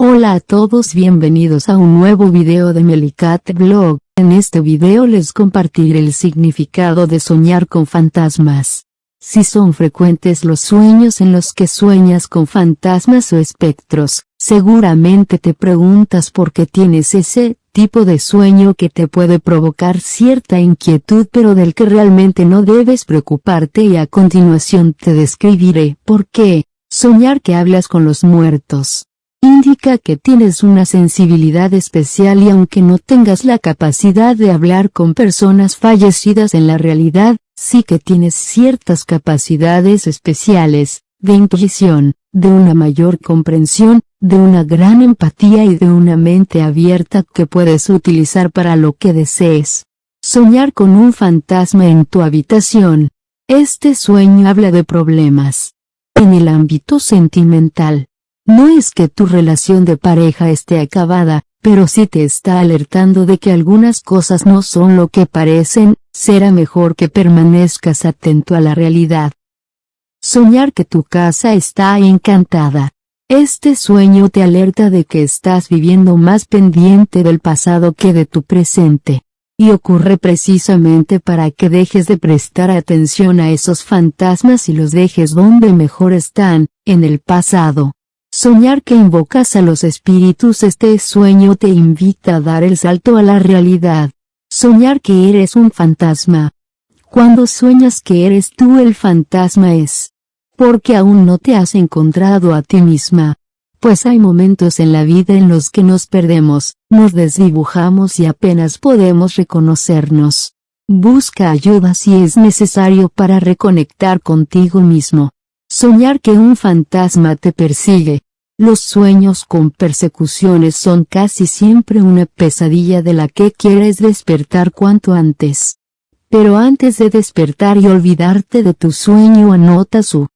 Hola a todos bienvenidos a un nuevo video de Melicat Blog, en este video les compartiré el significado de soñar con fantasmas. Si son frecuentes los sueños en los que sueñas con fantasmas o espectros, seguramente te preguntas por qué tienes ese tipo de sueño que te puede provocar cierta inquietud pero del que realmente no debes preocuparte y a continuación te describiré por qué. Soñar que hablas con los muertos indica que tienes una sensibilidad especial y aunque no tengas la capacidad de hablar con personas fallecidas en la realidad, sí que tienes ciertas capacidades especiales, de intuición, de una mayor comprensión, de una gran empatía y de una mente abierta que puedes utilizar para lo que desees. Soñar con un fantasma en tu habitación. Este sueño habla de problemas. En el ámbito sentimental, no es que tu relación de pareja esté acabada, pero sí te está alertando de que algunas cosas no son lo que parecen, será mejor que permanezcas atento a la realidad. Soñar que tu casa está encantada. Este sueño te alerta de que estás viviendo más pendiente del pasado que de tu presente. Y ocurre precisamente para que dejes de prestar atención a esos fantasmas y los dejes donde mejor están, en el pasado. Soñar que invocas a los espíritus Este sueño te invita a dar el salto a la realidad. Soñar que eres un fantasma. Cuando sueñas que eres tú el fantasma es porque aún no te has encontrado a ti misma. Pues hay momentos en la vida en los que nos perdemos, nos desdibujamos y apenas podemos reconocernos. Busca ayuda si es necesario para reconectar contigo mismo. Soñar que un fantasma te persigue. Los sueños con persecuciones son casi siempre una pesadilla de la que quieres despertar cuanto antes. Pero antes de despertar y olvidarte de tu sueño anota su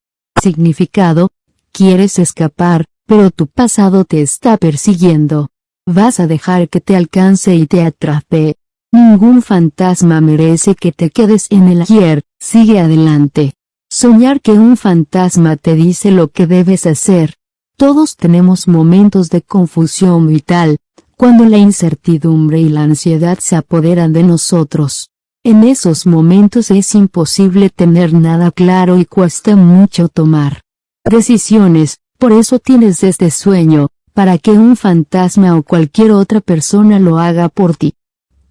significado, quieres escapar, pero tu pasado te está persiguiendo. Vas a dejar que te alcance y te atrape. Ningún fantasma merece que te quedes en el ayer, sigue adelante. Soñar que un fantasma te dice lo que debes hacer. Todos tenemos momentos de confusión vital, cuando la incertidumbre y la ansiedad se apoderan de nosotros. En esos momentos es imposible tener nada claro y cuesta mucho tomar decisiones, por eso tienes este sueño, para que un fantasma o cualquier otra persona lo haga por ti.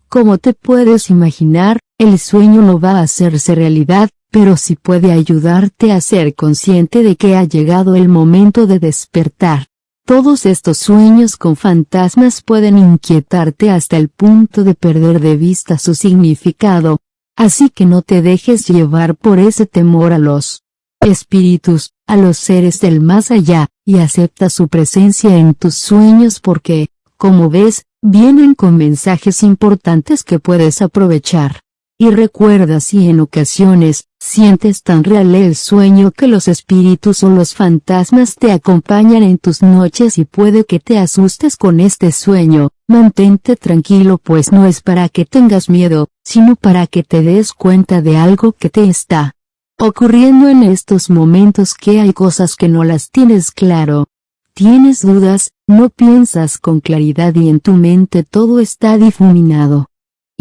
Como te puedes imaginar, el sueño no va a hacerse realidad, pero sí puede ayudarte a ser consciente de que ha llegado el momento de despertar. Todos estos sueños con fantasmas pueden inquietarte hasta el punto de perder de vista su significado, así que no te dejes llevar por ese temor a los espíritus, a los seres del más allá, y acepta su presencia en tus sueños porque, como ves, vienen con mensajes importantes que puedes aprovechar. Y recuerda si en ocasiones, sientes tan real el sueño que los espíritus o los fantasmas te acompañan en tus noches y puede que te asustes con este sueño, mantente tranquilo pues no es para que tengas miedo, sino para que te des cuenta de algo que te está ocurriendo en estos momentos que hay cosas que no las tienes claro. Tienes dudas, no piensas con claridad y en tu mente todo está difuminado.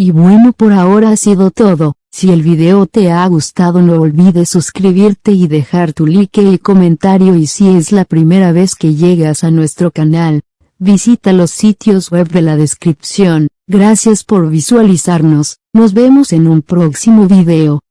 Y bueno por ahora ha sido todo, si el video te ha gustado no olvides suscribirte y dejar tu like y comentario. Y si es la primera vez que llegas a nuestro canal, visita los sitios web de la descripción, gracias por visualizarnos, nos vemos en un próximo video.